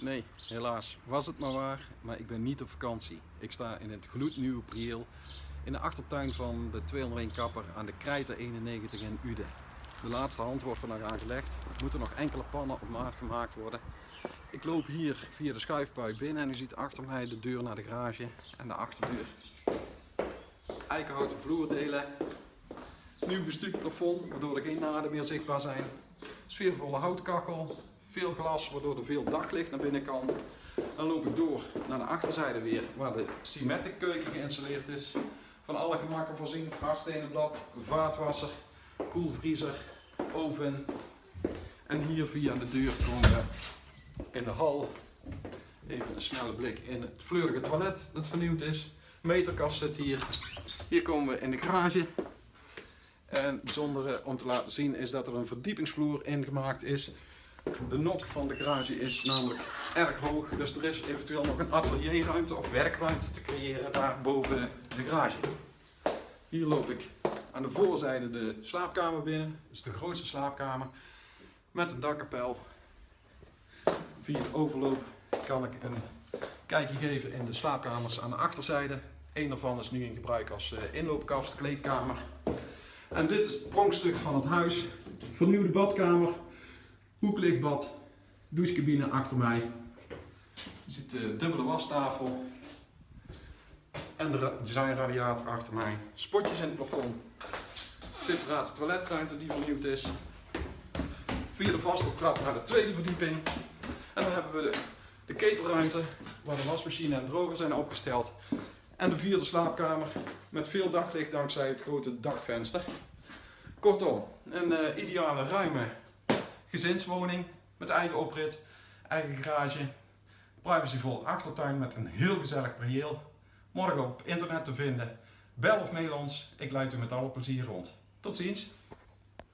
Nee, helaas was het maar waar, maar ik ben niet op vakantie. Ik sta in het gloednieuwe prieel in de achtertuin van de 201 kapper aan de Krijten 91 in Uden. De laatste hand wordt er nog aan gelegd. Er moeten nog enkele pannen op maat gemaakt worden. Ik loop hier via de schuifpui binnen en u ziet achter mij de deur naar de garage en de achterdeur. Eikenhouten vloerdelen, nieuw gestuukt plafond waardoor er geen naden meer zichtbaar zijn. Sfeervolle houtkachel, veel glas waardoor er veel daglicht naar binnen kan. Dan loop ik door naar de achterzijde weer waar de Symmetric keuken geïnstalleerd is. Van alle gemakken voorzien, hardstenen blad, vaatwasser, koelvriezer, oven. En hier via de deur komen we in de hal. Even een snelle blik in het fleurige toilet dat vernieuwd is. Meterkast zit hier. Hier komen we in de garage. En het bijzondere om te laten zien is dat er een verdiepingsvloer ingemaakt is. De nok van de garage is namelijk erg hoog, dus er is eventueel nog een atelierruimte of werkruimte te creëren daar boven de garage. Hier loop ik aan de voorzijde de slaapkamer binnen, dat is de grootste slaapkamer, met een dakkapel. Via de overloop kan ik een kijkje geven in de slaapkamers aan de achterzijde. Eén daarvan is nu in gebruik als eh, inloopkast, kleedkamer. En dit is het pronkstuk van het huis. Vernieuwde badkamer, hoeklichtbad, douchecabine achter mij. Er zit de dubbele wastafel en de designradiator achter mij. Spotjes in het plafond. Separate toiletruimte die vernieuwd is. Via de vasteltrap naar de tweede verdieping. En dan hebben we de, de ketelruimte waar de wasmachine en droger zijn opgesteld. En de vierde slaapkamer met veel daglicht dankzij het grote dakvenster. Kortom, een uh, ideale ruime gezinswoning met eigen oprit, eigen garage, privacyvol achtertuin met een heel gezellig prieel. Morgen op internet te vinden. Bel of mail ons, ik leid u met alle plezier rond. Tot ziens!